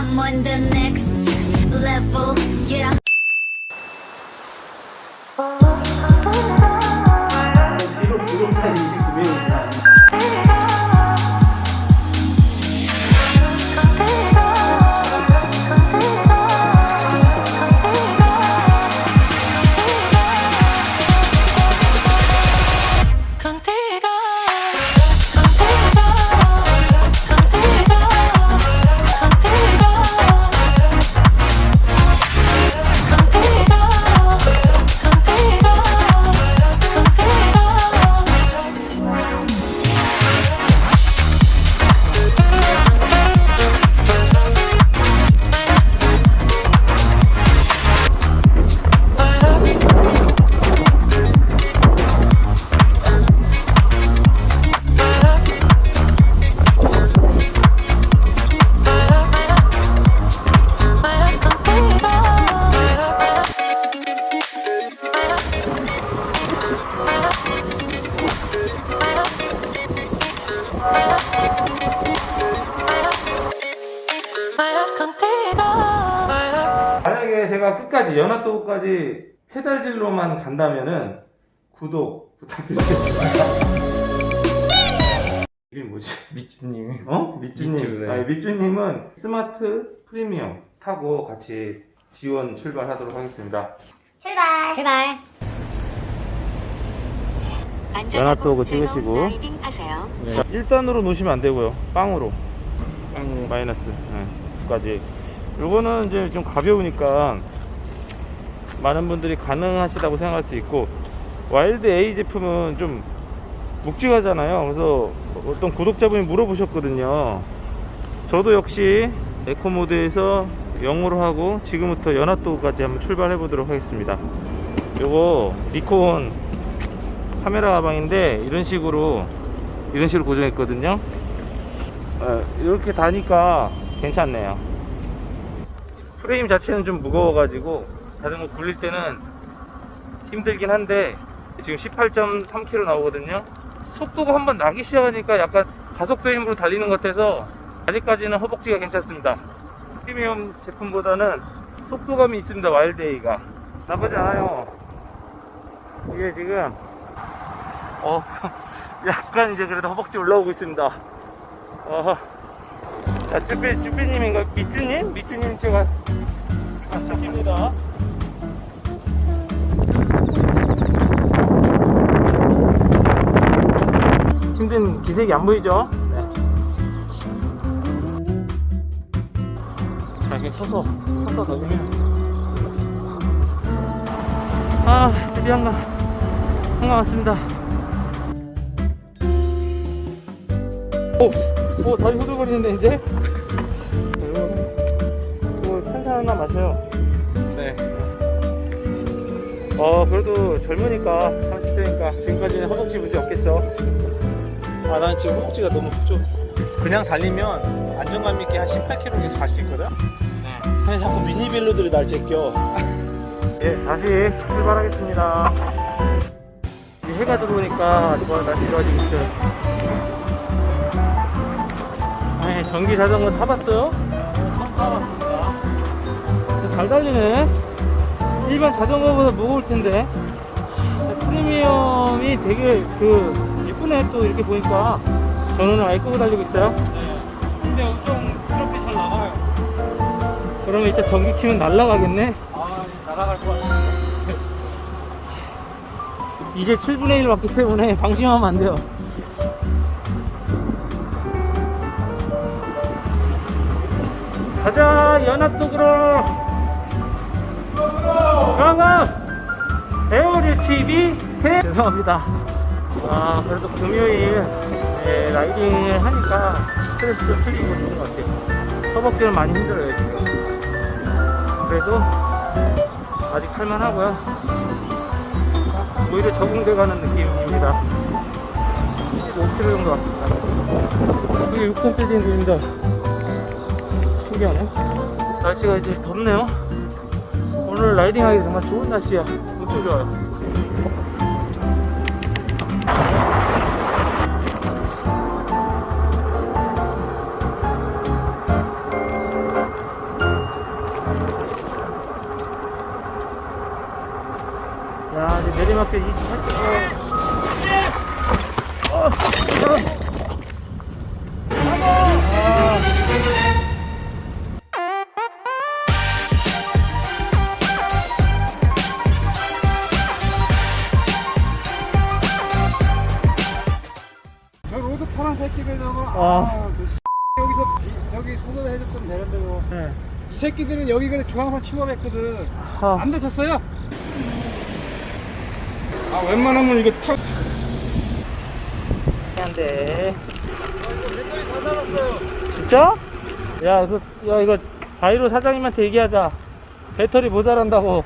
I'm on the next level, yeah. 끝까지 연하도까지 페달질로만 간다면은 구독 부탁드리겠습니다. 이름 뭐지? 미츠님이 어? 밑주님. 밑주, 네. 아니, 밑주님은 스마트 프리미엄 타고 같이 지원 출발하도록 하겠습니다. 출발. 출발. 연합도 그거 찍으시고. 자, 1단으로 놓으시면 안 되고요. 빵으로. 빵으로 마이너스. 네. 까지. 요거는 이제 좀 가벼우니까 많은 분들이 가능하시다고 생각할 수 있고 와일드 A 제품은 좀 묵직하잖아요. 그래서 어떤 구독자분이 물어보셨거든요. 저도 역시 eco mode에서 0으로 하고 지금부터 연합도까지 한번 출발해 보도록 하겠습니다. 요거 니콘 카메라 가방인데 이런 식으로 이런 식으로 고정했거든요 어, 이렇게 다니까 괜찮네요 프레임 자체는 좀 무거워 가지고 자전거 굴릴 때는 힘들긴 한데 지금 18.3km 나오거든요 속도가 한번 나기 시작하니까 약간 가속도 힘으로 달리는 것 같아서 아직까지는 허벅지가 괜찮습니다 프리미엄 제품보다는 속도감이 있습니다 와일드에이가 나쁘지 않아요 이게 지금 어, 약간 이제 그래도 허벅지 올라오고 있습니다. 어, 자, 쭈삐, 쭈삐님인가? 미쭈님? 미쭈님 제가, 기색이 안 보이죠? 네. 자, 이렇게 서서, 서서 넣으면. 아, 드디어 한가, 한가 왔습니다. 오, 오 다리 후들거리는데 이제? 이거 탄산 하나 마셔요. 네. 어 그래도 젊으니까 30대니까 지금까지는 허벅지 문제 없겠죠. 아, 난 지금 허벅지가 너무 좀 그냥 달리면 안정감 있게 한 18km 계속 갈 수 있거든? 네. 근데 자꾸 미니벨로들이 날 제껴. 예 다시 출발하겠습니다. 이 해가 들어오니까 좋아 날씨 좋아지고 있어요. 네, 전기 자전거 타봤어요? 처음 타봤습니다. 잘 달리네. 일반 자전거보다 무거울 텐데. 프리미엄이 되게 그 예쁘네 또 이렇게 보니까. 오늘 아이 끄고 달리고 있어요. 네. 근데 엄청 부드럽게 잘 나가요. 그러면 이따 전기 키면 날라가겠네. 아, 날아갈 것 같아. 이제 7분의 1 왔기 때문에 방심하면 안 돼요. 가자 연합도구로 강강 에어리 TV 태 죄송합니다. 아 그래도 금요일 예, 라이딩을 하니까 스트레스도 풀리고 좋은 것 같아요. 허벅지는 많이 힘들어요 지금. 그래도 아직 할만하고요. 오히려 적응돼 가는 느낌입니다. 15km 정도 왔습니다. 이게 6번 빌딩입니다. 신기하네. 날씨가 이제 덥네요. 오늘 라이딩하기 정말 좋은 날씨야. 엄청 좋아요. 28개. 저 로드 파란 새끼들 아. 아, 그 뭐. 네. 이 새끼들은 여기 그냥 중앙선 침범했거든 아. 안 다쳤어요? 아 웬만하면 이거 타 한데. 진짜? 야, 그, 야, 이거 바이로 사장님한테 얘기하자. 배터리 모자란다고.